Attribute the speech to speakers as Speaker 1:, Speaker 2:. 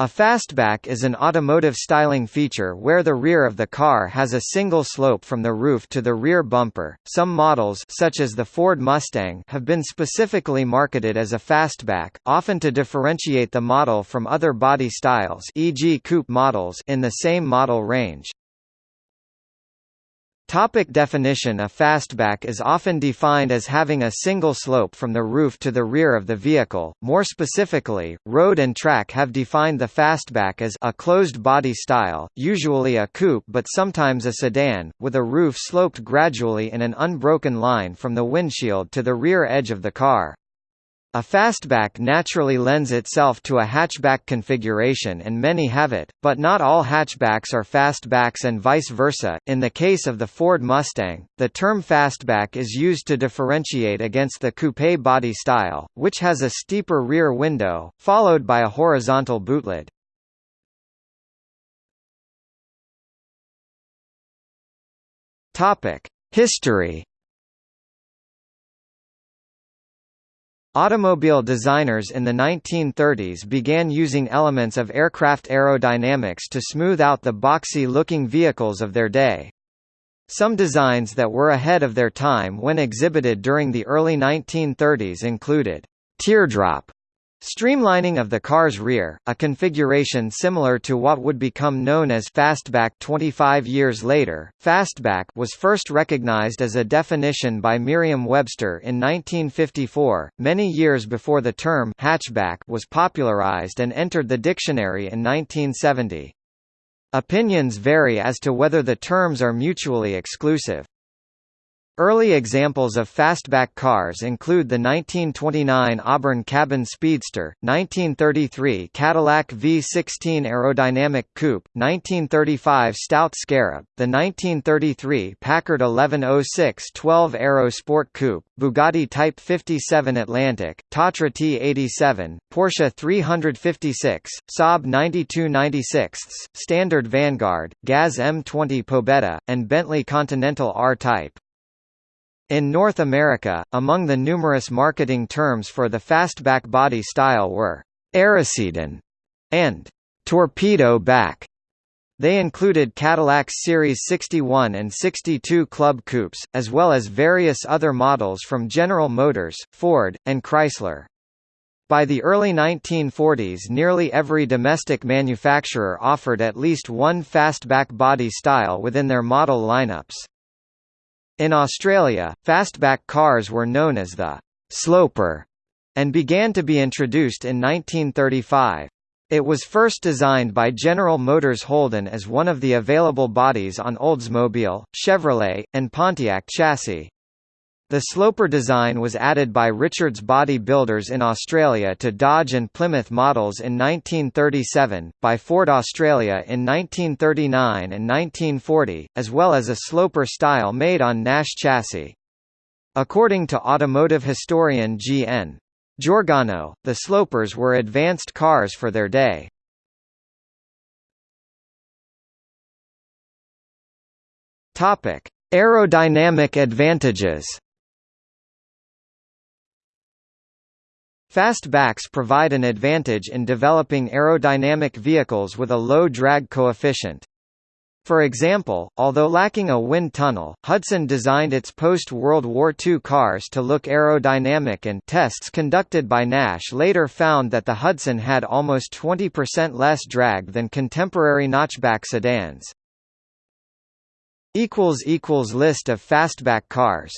Speaker 1: A fastback is an automotive styling feature where the rear of the car has a single slope from the roof to the rear bumper. Some models such as the Ford Mustang have been specifically marketed as a fastback, often to differentiate the model from other body styles, e.g. coupe models in the same model range. Topic definition A fastback is often defined as having a single slope from the roof to the rear of the vehicle. More specifically, Road and Track have defined the fastback as a closed body style, usually a coupe but sometimes a sedan, with a roof sloped gradually in an unbroken line from the windshield to the rear edge of the car. A fastback naturally lends itself to a hatchback configuration and many have it, but not all hatchbacks are fastbacks and vice versa. In the case of the Ford Mustang, the term fastback is used to differentiate against the coupe body style, which has a steeper rear window, followed by a horizontal bootlid. History Automobile designers in the 1930s began using elements of aircraft aerodynamics to smooth out the boxy-looking vehicles of their day. Some designs that were ahead of their time when exhibited during the early 1930s included teardrop Streamlining of the car's rear, a configuration similar to what would become known as fastback 25 years later, fastback was first recognized as a definition by Merriam-Webster in 1954, many years before the term hatchback was popularized and entered the dictionary in 1970. Opinions vary as to whether the terms are mutually exclusive. Early examples of fastback cars include the 1929 Auburn Cabin Speedster, 1933 Cadillac V16 Aerodynamic Coupe, 1935 Stout Scarab, the 1933 Packard 1106 12 Aero Sport Coupe, Bugatti Type 57 Atlantic, Tatra T87, Porsche 356, Saab 9296, Standard Vanguard, Gaz M20 Pobeda, and Bentley Continental R-Type. In North America, among the numerous marketing terms for the fastback body style were «aerosedan» and «torpedo back». They included Cadillac's Series 61 and 62 Club Coupes, as well as various other models from General Motors, Ford, and Chrysler. By the early 1940s nearly every domestic manufacturer offered at least one fastback body style within their model lineups. In Australia, fastback cars were known as the «sloper» and began to be introduced in 1935. It was first designed by General Motors Holden as one of the available bodies on Oldsmobile, Chevrolet, and Pontiac chassis. The sloper design was added by Richards Body Builders in Australia to Dodge and Plymouth models in 1937, by Ford Australia in 1939 and 1940, as well as a sloper style made on Nash chassis. According to automotive historian G.N. Georgano, the slopers were advanced cars for their day. Aerodynamic advantages Fastbacks provide an advantage in developing aerodynamic vehicles with a low drag coefficient. For example, although lacking a wind tunnel, Hudson designed its post-World War II cars to look aerodynamic and tests conducted by Nash later found that the Hudson had almost 20% less drag than contemporary notchback sedans. List of fastback cars